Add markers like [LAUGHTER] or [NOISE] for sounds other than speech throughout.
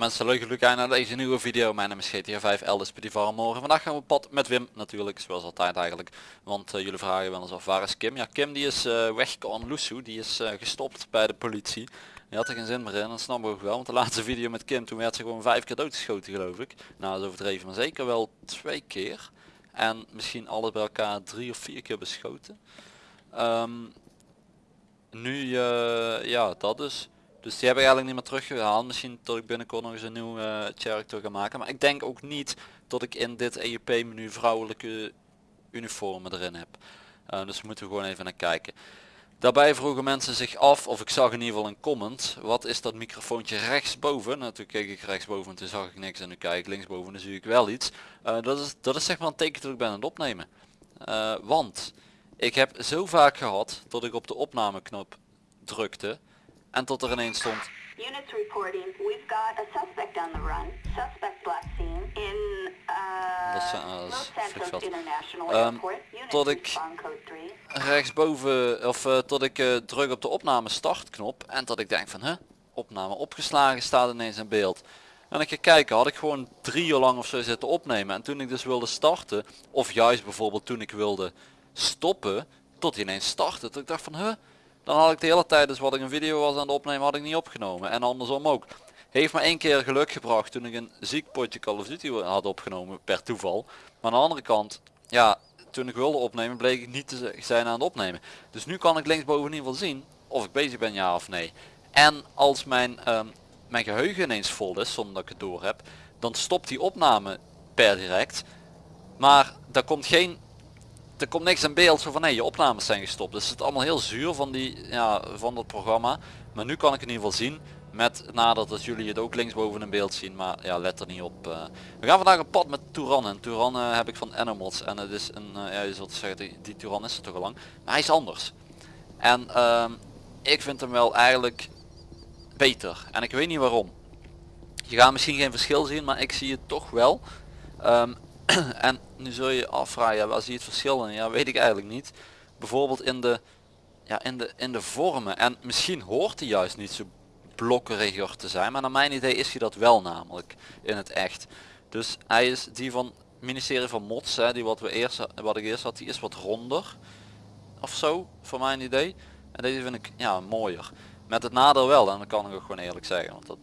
Mensen leuk geluk aan naar deze nieuwe video. Mijn naam is GTA 5 Elders bij die morgen. Vandaag gaan we op pad met Wim natuurlijk, zoals altijd eigenlijk. Want uh, jullie vragen wel eens af waar is Kim? Ja Kim die is uh, weggekomen, Lusu, die is uh, gestopt bij de politie. Die had er geen zin meer in, dat snap ik ook wel. Want de laatste video met Kim, toen werd ze gewoon vijf keer doodgeschoten geloof ik. Nou dat is overdreven, maar zeker wel twee keer. En misschien alles bij elkaar drie of vier keer beschoten. Um, nu ja, dat dus. Dus die heb ik eigenlijk niet meer teruggehaald. Misschien tot ik binnenkort nog eens een nieuw uh, character ga maken. Maar ik denk ook niet dat ik in dit EUP menu vrouwelijke uniformen erin heb. Uh, dus moeten we gewoon even naar kijken. Daarbij vroegen mensen zich af, of ik zag in ieder geval een comment, wat is dat microfoontje rechtsboven? Nou toen keek ik rechtsboven en toen zag ik niks en nu kijk ik linksboven en dan zie ik wel iets. Uh, dat, is, dat is zeg maar een teken dat ik ben aan het opnemen. Want ik heb zo vaak gehad dat ik op de opnameknop drukte en tot er ineens stond. Units reporting, we've got a suspect on the run. Suspect black scene in uh, dat is, uh, Los Santos International um, Airport. tot ik rechtsboven, of uh, tot ik uh, druk op de opname startknop en tot ik denk van, hè, opname opgeslagen staat ineens in beeld. En ik ga kijken, had ik gewoon drie uur lang of zo zitten opnemen. En toen ik dus wilde starten, of juist bijvoorbeeld toen ik wilde stoppen, tot hij ineens startte. Toen ik dacht van, huh, dan had ik de hele tijd dus wat ik een video was aan het opnemen had ik niet opgenomen. En andersom ook. Heeft me één keer geluk gebracht toen ik een ziek potje Call of Duty had opgenomen per toeval. Maar aan de andere kant, ja, toen ik wilde opnemen bleek ik niet te zijn aan het opnemen. Dus nu kan ik linksboven in ieder geval zien of ik bezig ben ja of nee. En als mijn, um, mijn geheugen ineens vol is, zonder dat ik het door heb, dan stopt die opname per direct. Maar daar komt geen er komt niks in beeld zo van nee je opnames zijn gestopt. Dus het is allemaal heel zuur van, die, ja, van dat programma. Maar nu kan ik in ieder geval zien. Met nadat dat jullie het ook linksboven in beeld zien. Maar ja let er niet op. Uh. We gaan vandaag een pad met Touran. En Touran uh, heb ik van Animals. En het is een, uh, ja je zult zeggen die, Touran is er toch al lang. Maar hij is anders. En ehm, ik vind hem wel eigenlijk beter. En ik weet niet waarom. Je gaat misschien geen verschil zien. Maar ik zie het toch wel. Um, [CLEARS THROAT] en nu zul je afvragen, ja, waar zie je het verschil in? Ja, weet ik eigenlijk niet. Bijvoorbeeld in de, ja, in de, in de vormen. En misschien hoort hij juist niet zo blokkeriger te zijn. Maar naar mijn idee is hij dat wel namelijk in het echt. Dus hij is die van ministerie van Mots, hè, die wat, we eerst, wat ik eerst had, die is wat ronder. Of zo, voor mijn idee. En deze vind ik ja, mooier. Met het nadeel wel, en dat kan ik ook gewoon eerlijk zeggen. Want dat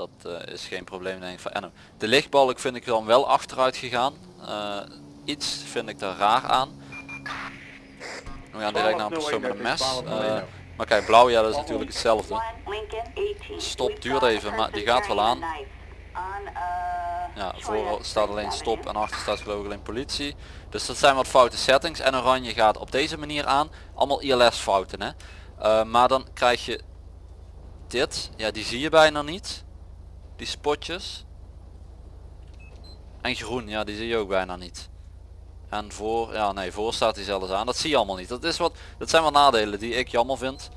dat uh, is geen probleem denk ik voor Enno. De lichtbalk vind ik dan wel achteruit gegaan. Uh, iets vind ik daar raar aan. We gaan direct naar een persoon met een mes. Uh, maar kijk, blauw ja dat is natuurlijk hetzelfde. Stop duurt even, maar die gaat wel aan. Ja, voor staat alleen stop en achter staat geloof ik alleen politie. Dus dat zijn wat foute settings. En oranje gaat op deze manier aan. Allemaal ILS fouten hè. Maar dan krijg je dit. Ja die zie je bijna niet die spotjes. En groen, ja die zie je ook bijna niet. En voor, ja nee, voor staat hij zelfs aan. Dat zie je allemaal niet. Dat, is wat, dat zijn wat nadelen die ik jammer vind.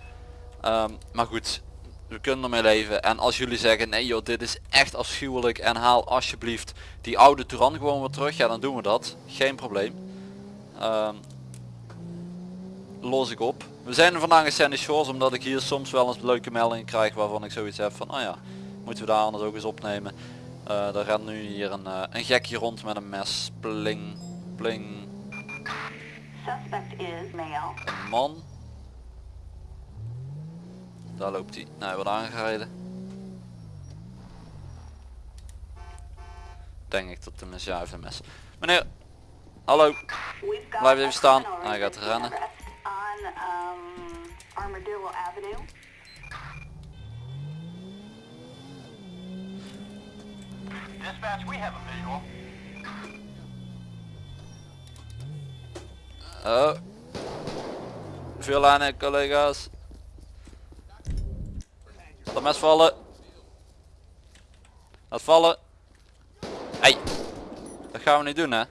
Ehm, maar goed, we kunnen ermee leven. En als jullie zeggen, nee joh, dit is echt afschuwelijk en haal alsjeblieft die oude Touran gewoon weer terug. Ja, dan doen we dat. Geen probleem. Um, los ik op. We zijn vandaag in Sandy Shores omdat ik hier soms wel eens leuke meldingen krijg waarvan ik zoiets heb van, oh ja, Moeten we daar anders ook eens opnemen. Uh, er rent nu hier een, uh, een gekje rond met een mes. Pling, pling. Suspect is male. Een man. Daar loopt hij. Nou, hij wordt aangereden. Denk ik dat de mes ja heeft een mes. Meneer, hallo. Blijf even staan. Hij gaat rennen. On, um, Avenue. Dispatch, we have a visual. Oh. Veel aan collega's. Laat mes vallen. Laat vallen. Hey. Dat gaan we niet doen hè.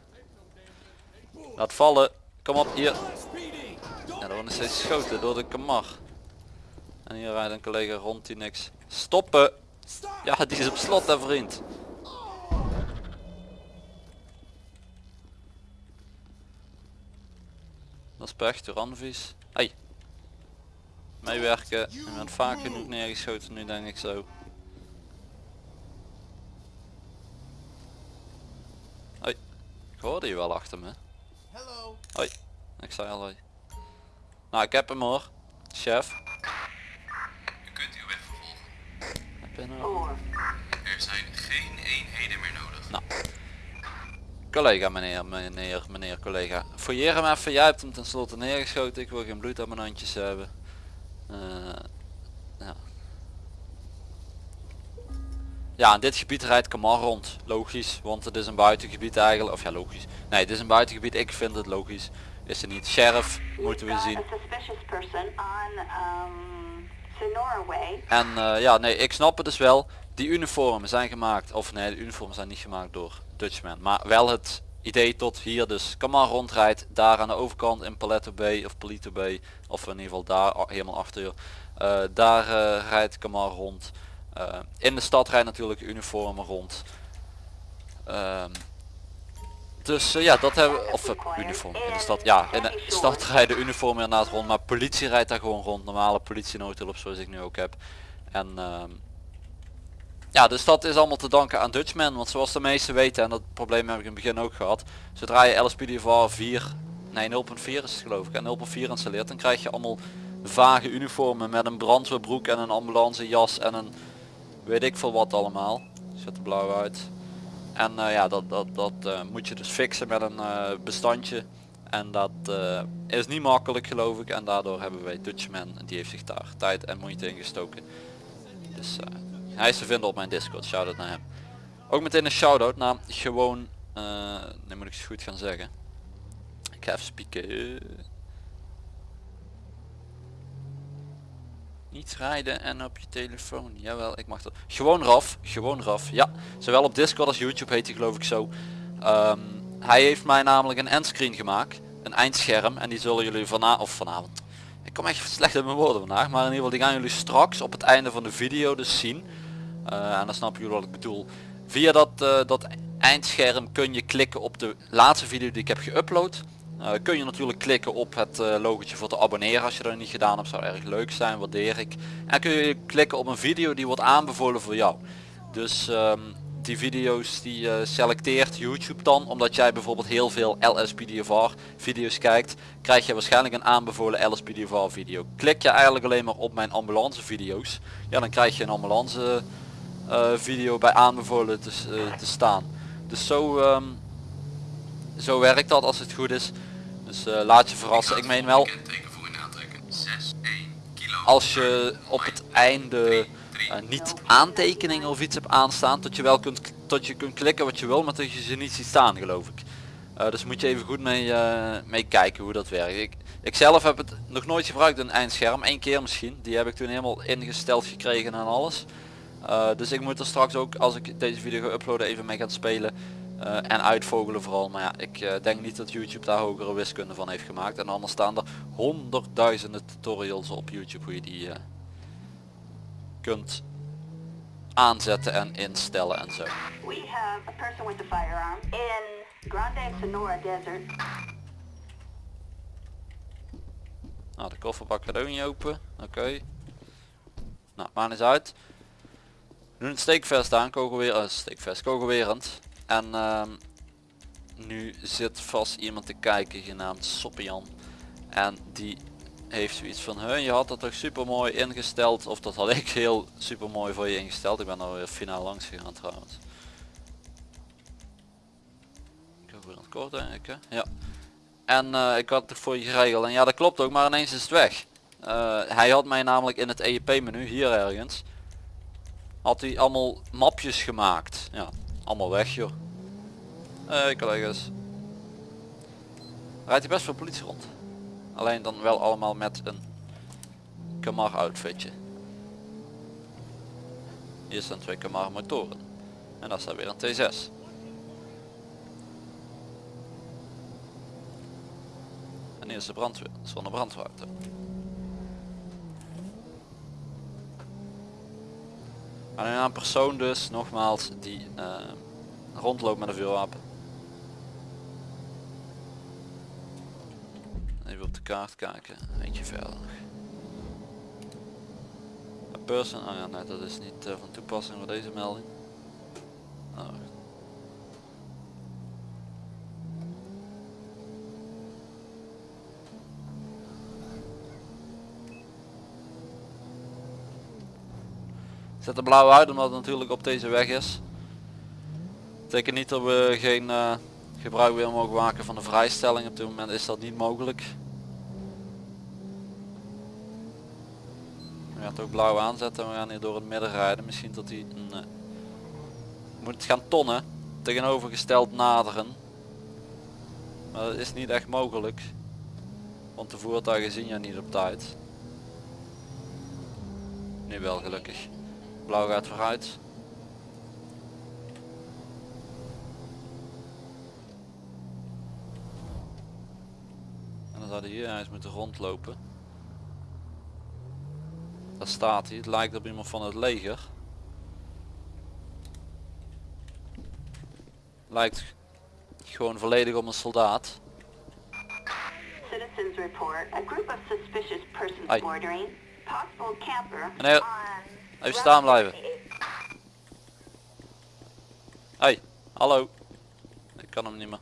Laat vallen. Kom op hier. Ja, er wordt steeds geschoten door de kamar. En hier rijdt een collega rond die niks. Stoppen. Ja, die is op slot hè vriend. Dat is pech door Hey. Meewerken. Ik ben vaak genoeg neergeschoten nu denk ik zo. Hoi. Ik hoorde je wel achter me. Hallo. Hoi. Ik zei al hoi. Nou ik heb hem hoor. Chef. U kunt uw weg vervolgen. Heb je nou? Er zijn geen eenheden meer nodig. Nou. Collega meneer, meneer, meneer collega. Fouilleer hem even, jij hebt hem tenslotte neergeschoten. Ik wil geen bloed aan mijn handjes hebben. Eh, ja. ja, in dit gebied rijdt Kamar rond. Logisch, want het is een buitengebied eigenlijk. Of ja, logisch. Nee, het is een buitengebied. Ik vind het logisch. Is er niet. Sheriff moeten we zien. um. En eh, ja, nee, ik snap het dus wel. Die uniformen zijn gemaakt, of nee, de uniformen zijn niet gemaakt door Maar wel het idee tot hier dus Kamar rondrijdt, daar aan de overkant in Paletto Bay of Palito Bay, of in ieder geval daar helemaal achter. Eh, daar eh, rijdt Kamar rond. Eh, in de stad rijdt natuurlijk uniformen rond. Ehm, dus ja, dat hebben we, of uniform in de stad. Ja, in de stad rijden uniformen inderdaad rond, maar politie rijdt daar gewoon rond. Normale politienoodhulp zoals ik nu ook heb. En ehm, ja, dus dat is allemaal te danken aan Dutchman. Want zoals de meesten weten, en dat probleem heb ik in het begin ook gehad. Zodra je LSPDVR 4, nee 0.4 is het geloof ik, en 0.4 installeert, dan krijg je allemaal vage uniformen met een brandweerbroek en een ambulancejas en een weet ik veel wat allemaal. Zet er blauw uit. En eh, ja, dat, dat, dat eh, moet je dus fixen met een eh, bestandje. En dat is niet makkelijk geloof ik. En daardoor hebben wij Dutchman, die heeft zich daar tijd en moeite in gestoken. Dus hij is te vinden op mijn Discord, shout-out naar hem. Ook meteen een shout-out naar gewoon, eh nu moet ik het goed gaan zeggen. Ik ga even spieken. Niet rijden en op je telefoon. Jawel, ik mag dat. Gewoon Raf, gewoon Raf. Ja, zowel op Discord als YouTube heet hij geloof ik zo. Ehm, hij heeft mij namelijk een endscreen gemaakt. Een eindscherm. En die zullen jullie vanavond, of vanavond. Ik kom echt slecht in mijn woorden vandaag. Maar in ieder geval die gaan jullie straks op het einde van de video dus zien. Eh, en dan snappen jullie wat ik bedoel. Via dat, eh, dat eindscherm kun je klikken op de laatste video die ik heb geüpload. Eh, kun je natuurlijk klikken op het uh, logotje voor te abonneren als je dat niet gedaan hebt. Zou erg leuk zijn, waardeer ik. En kun je klikken op een video die wordt aanbevolen voor jou. Dus ehm, die video's die eh, selecteert YouTube dan. Omdat jij bijvoorbeeld heel veel LSPDFR video's kijkt. Krijg je waarschijnlijk een aanbevolen LSPDFR video. Klik je eigenlijk alleen maar op mijn ambulance video's. Ja dan krijg je een ambulance video bij aanbevolen te, eh, te staan. Dus zo, ehm, zo werkt dat als het goed is. Dus eh, laat je verrassen. Ik meen wel Kenteken voor in aantrekken. 6, 1, kilo. als je op het einde eh, niet aantekeningen of iets hebt aanstaan, dat je wel kunt, tot je kunt klikken wat je wil, maar dat je ze niet ziet staan geloof ik. Eh, dus moet je even goed mee, eh, mee kijken hoe dat werkt. Ik, ik zelf heb het nog nooit gebruikt een eindscherm, één keer misschien. Die heb ik toen helemaal ingesteld gekregen en alles. Eh, dus ik moet er straks ook, als ik deze video ga uploaden, even mee gaan spelen. eh, en uitvogelen vooral. Maar ja, ik eh, denk niet dat YouTube daar hogere wiskunde van heeft gemaakt. En anders staan er honderdduizenden tutorials op YouTube hoe je die kunt aanzetten en instellen en zo. We have a person with a firearm in Grande Sonora Desert. Nou, de kofferbak gaat ook niet open. Oké. Nou, maakt eens uit. Nu een steekvest aan, kogelweer, uh, steekvest, kogelwerend. En ehm, nu zit vast iemand te kijken genaamd Soppian. En die heeft zoiets van, huh, je had dat toch super mooi ingesteld. Of dat had ik [LAUGHS] heel super mooi voor je ingesteld. Ik ben er weer finaal langs gegaan trouwens. Ik heb weer het kort ik, hè? Ja. En eh, ik had het voor je geregeld. En ja, dat klopt ook, maar ineens is het weg. Eh, hij had mij namelijk in het EEP menu, hier ergens, had hij allemaal mapjes gemaakt. Ja, allemaal weg joh. Hey collega's. Rijdt hij best veel politie rond. Alleen dan wel allemaal met een Kamar outfitje. Hier staan twee Kamar motoren. En daar staat weer een T6. En hier is de brandweer, zonder brandwater. Maar nu een persoon dus, nogmaals, die eh, rondloopt met een vuurwapen. Even op de kaart kijken, eentje verder. Een person, oh ja nee dat is niet eh, van toepassing voor deze melding. Oh. Zet de blauw uit omdat het natuurlijk op deze weg is. Betekent niet dat we geen eh, gebruik meer mogen maken van de vrijstelling. Op dit moment is dat niet mogelijk. We gaan het ook blauw aanzetten en we gaan hier door het midden rijden. Misschien dat hij... Nee. Moet gaan tonnen. Tegenovergesteld naderen. Maar dat is niet echt mogelijk. Want de voertuigen zien je niet op tijd. Nu wel gelukkig. Blauw gaat vooruit. En dan zou hij hier eens moeten rondlopen. Daar staat hij. Het lijkt op iemand van het leger. Lijkt gewoon volledig op een soldaat. Citizens report a group of suspicious persons bordering possible camper Meneer, even staan blijven. 68. Hey, hallo. Ik kan hem niet meer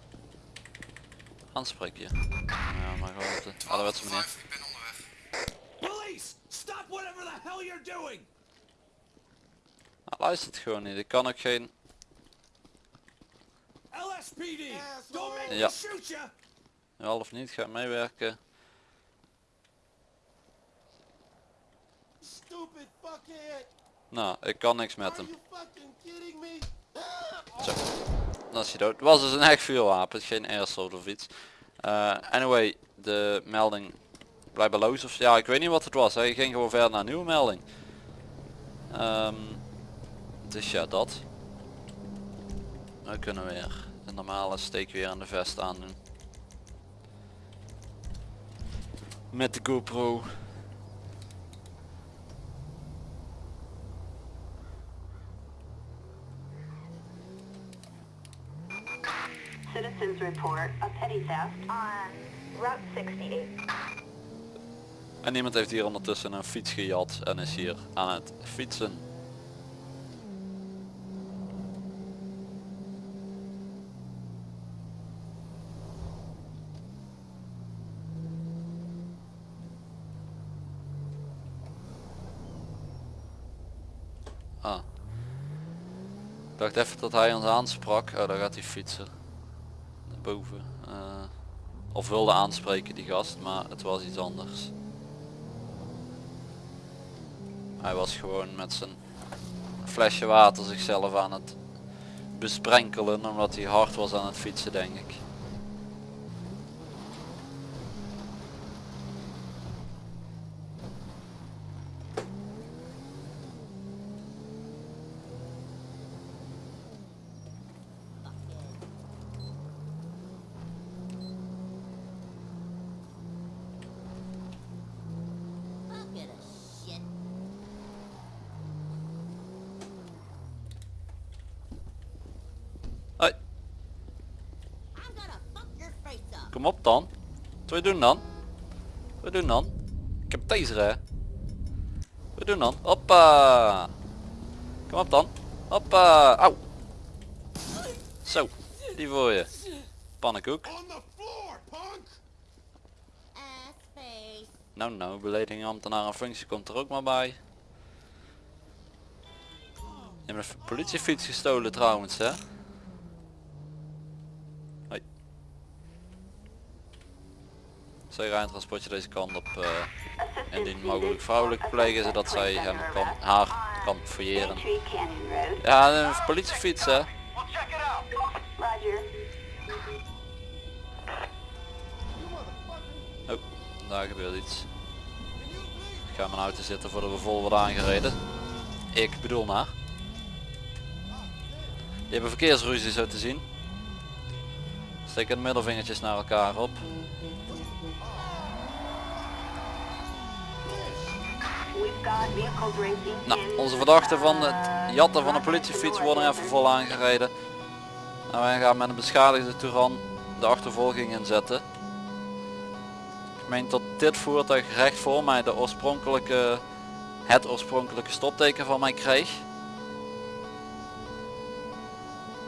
aanspreken. Ja, maar gewoon op de ouderwetse manier. Ben onderweg. Police! Stop whatever the hell you're doing! Hij luistert gewoon niet. Ik kan ook geen... LSPD! Don't make Ja. me shoot you! Wel of niet, gaat meewerken. Nou, ik kan niks met hem. Zo. Dan is hij dood. Het was dus een echt vuurwapen, geen airsoft of iets. Eh, anyway, de melding blijkbaar of ja, ik weet niet wat het was. Hij ging gewoon verder naar een nieuwe melding. Ehm, dus ja, dat. We kunnen weer de normale steek weer aan de vest aandoen. Met de GoPro. Report Route 68. En iemand heeft hier ondertussen een fiets gejat en is hier aan het fietsen. Ah. Ik dacht even dat hij ons aansprak. Oh, daar gaat hij fietsen. Boven. Eh, of wilde aanspreken die gast, maar het was iets anders. Hij was gewoon met zijn flesje water zichzelf aan het besprenkelen omdat hij hard was aan het fietsen denk ik. Bucket of shit. Hoi, I'm gonna fuck your face up. kom op dan. Wat wil je doen dan? Wat doen dan? Ik heb taser hè. Wat doen dan? Hoppa. Kom op dan. Hoppa. Auw. Zo, die voor je. Pannenkoek. Nou nou, belediging ambtenaar en functie komt er ook maar bij. Je hebt een politiefiets gestolen trouwens hè. Zij rijdt transportje deze kant op eh, indien mogelijk vrouwelijk plegen zodat zij hem kan, haar kan fouilleren. Ja, een politiefiets hè. Oh, daar gebeurt iets. Ik ga mijn auto zitten voordat we vol worden aangereden. Ik bedoel maar. Je hebt een verkeersruzie zo te zien. Steek het middelvingertjes naar elkaar op. Nou, onze verdachten van het jatten van een politiefiets worden even vol aangereden. Nou, wij gaan met een beschadigde Touran de achtervolging inzetten. Ik meen dat dit voertuig recht voor mij de oorspronkelijke, het oorspronkelijke stopteken van mij kreeg.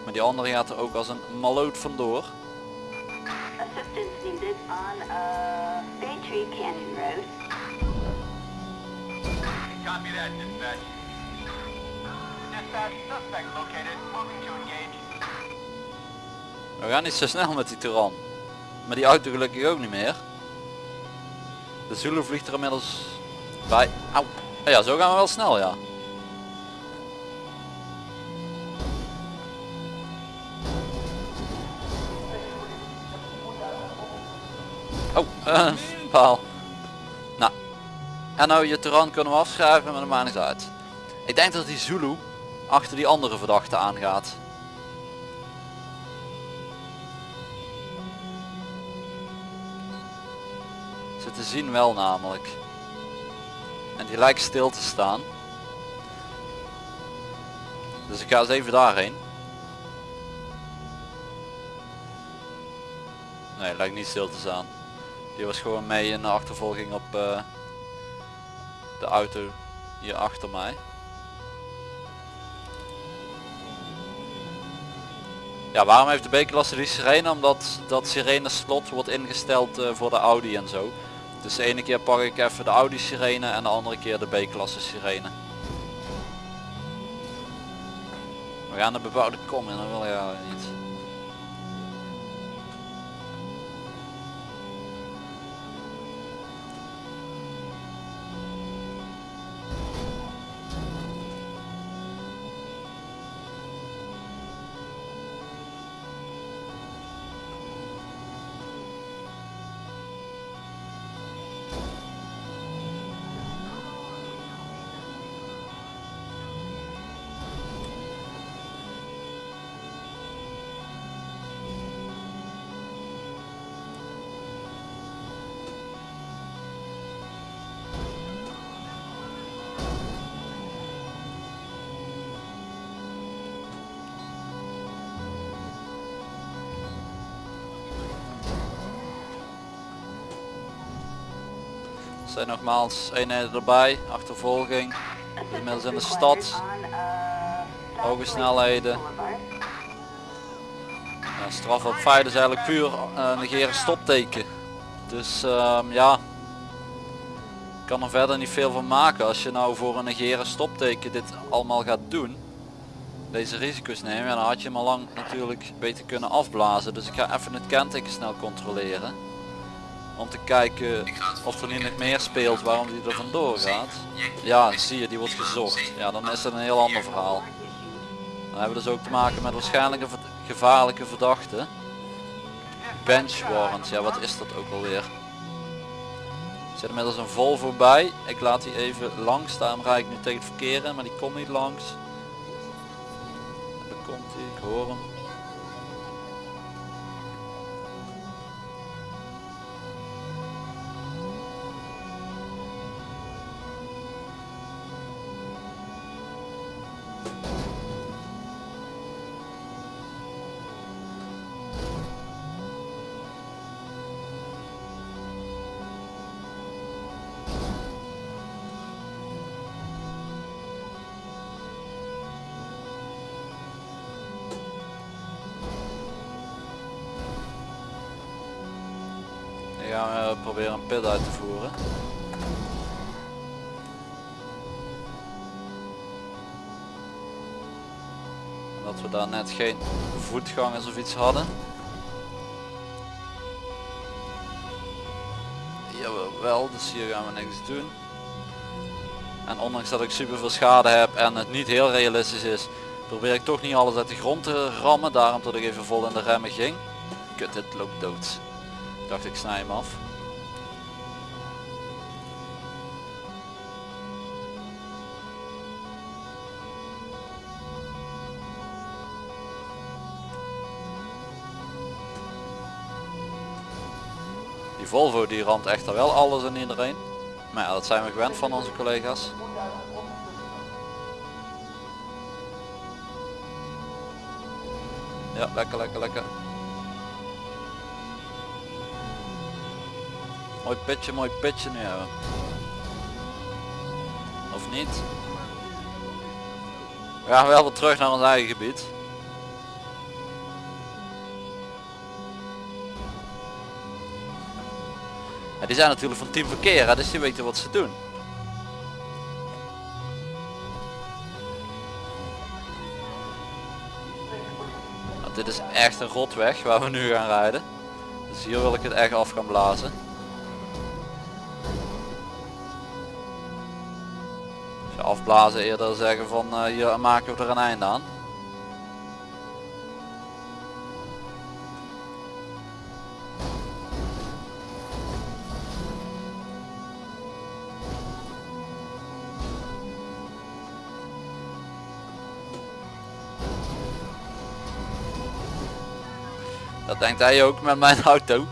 Maar die andere gaat er ook als een maloot vandoor. Uh, Baytree Canyon Road. Copy that, dispatch. We gaan niet zo snel met die Turan. Maar die auto gelukkig ook niet meer. De Zulu vliegt er inmiddels bij. Auw. Ja, zo gaan we wel snel, ja. [LAUGHS] Eh, paal. Nou. En nou, je Turan kunnen we afschrijven, maar dat maakt niet uit. Ik denk dat die Zulu achter die andere verdachte aangaat. Ze te zien wel namelijk. En die lijkt stil te staan. Dus ik ga eens even daarheen. Nee, lijkt niet stil te staan. Die was gewoon mee in de achtervolging op eh, de auto hier achter mij. Ja, waarom heeft de B-klasse die sirene? Omdat dat sirene slot wordt ingesteld eh, voor de Audi en zo. Dus de ene keer pak ik even de Audi sirene en de andere keer de B-klasse sirene. We gaan de bebouwde kom in, dat wil je niet. Zijn nogmaals eenheden erbij, achtervolging. Inmiddels in de stad. Hoge snelheden. Straf op feit is eigenlijk puur eh, negeren stopteken. Dus ehm, ja, ik kan er verder niet veel van maken. Als je nou voor een negeren stopteken dit allemaal gaat doen, deze risico's nemen, ja, dan had je hem al lang natuurlijk beter kunnen afblazen. Dus ik ga even het kenteken snel controleren. Om te kijken of er niet meer speelt waarom die er vandoor gaat. Ja, zie je, die wordt gezocht. Ja, dan is dat een heel ander verhaal. Dan hebben we dus ook te maken met waarschijnlijk een gevaarlijke verdachte. Bench warrant, ja wat is dat ook alweer? Er zit inmiddels een Volvo bij. Ik laat die even langs, daarom rijd ik nu tegen het verkeer maar die komt niet langs. Daar komt hij, ik hoor hem. Proberen een pit uit te voeren. En Dat we daar net geen voetgangers of iets hadden. Jawel, wel, dus hier gaan we niks doen. En ondanks dat ik super veel schade heb en het niet heel realistisch is, probeer ik toch niet alles uit de grond te rammen. Daarom dat ik even vol in de remmen ging. Kut, dit loopt dood. Dacht ik snij hem af. Volvo die ramt echter wel alles en iedereen. Maar ja, dat zijn we gewend van onze collega's. Ja, lekker, lekker, lekker. Mooi pitje, mooi pitje nu hebben. Of niet? We gaan wel weer terug naar ons eigen gebied. Die zijn natuurlijk van Team Verkeer, dus die weten wat ze doen. Dit is echt een rotweg waar we nu gaan rijden. Dus hier wil ik het echt af gaan blazen. Afblazen eerder zeggen van uh, hier maken we er een einde aan. Denkt hij ook met mijn [LAUGHS] auto.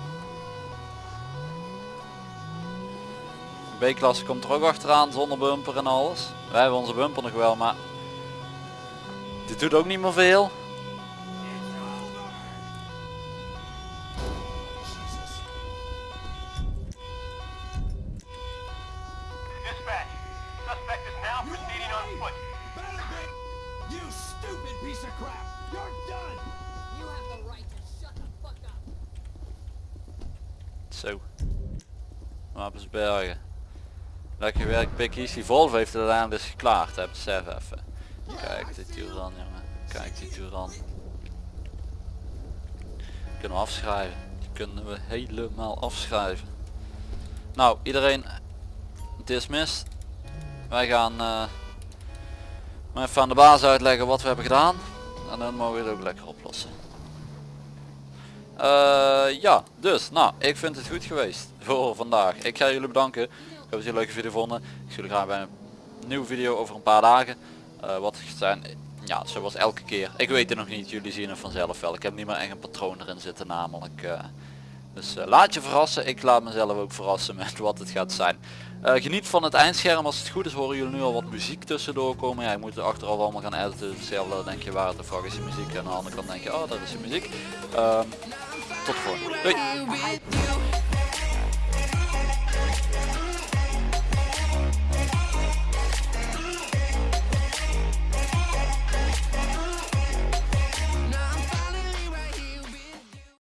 B-klasse komt er ook achteraan zonder bumper en alles. Wij hebben onze bumper nog wel, maar dit doet ook niet meer veel. Wapensbergen. Lekker werk Pikkies. Die Volvo heeft het uiteindelijk dus geklaard. Hè. Besef even. Kijk die Turan jongen. Kijk die Turan. Kunnen we afschrijven. Die kunnen we helemaal afschrijven. Nou iedereen dismissed. Wij gaan eh, maar even aan de baas uitleggen wat we hebben gedaan. En dan mogen we het ook lekker oplossen. Eh, ja, dus nou, ik vind het goed geweest voor vandaag. Ik ga jullie bedanken. Ik hoop dat een leuke video vonden. Ik zie jullie graag bij een nieuwe video over een paar dagen. Eh, wat zijn, ja, zoals elke keer. Ik weet het nog niet, jullie zien het vanzelf wel. Ik heb niet meer echt een patroon erin zitten namelijk. eh. dus laat je verrassen. Ik laat mezelf ook verrassen met wat het gaat zijn. Geniet van het eindscherm. Als het goed is horen jullie nu al wat muziek tussendoor komen. Ja, je moet het achteraf allemaal gaan editen. Hetzelfde denk je waar de fuck is je muziek. En aan de andere kant denk je, oh dat is je muziek. Ehm, tot de volgende. Doei!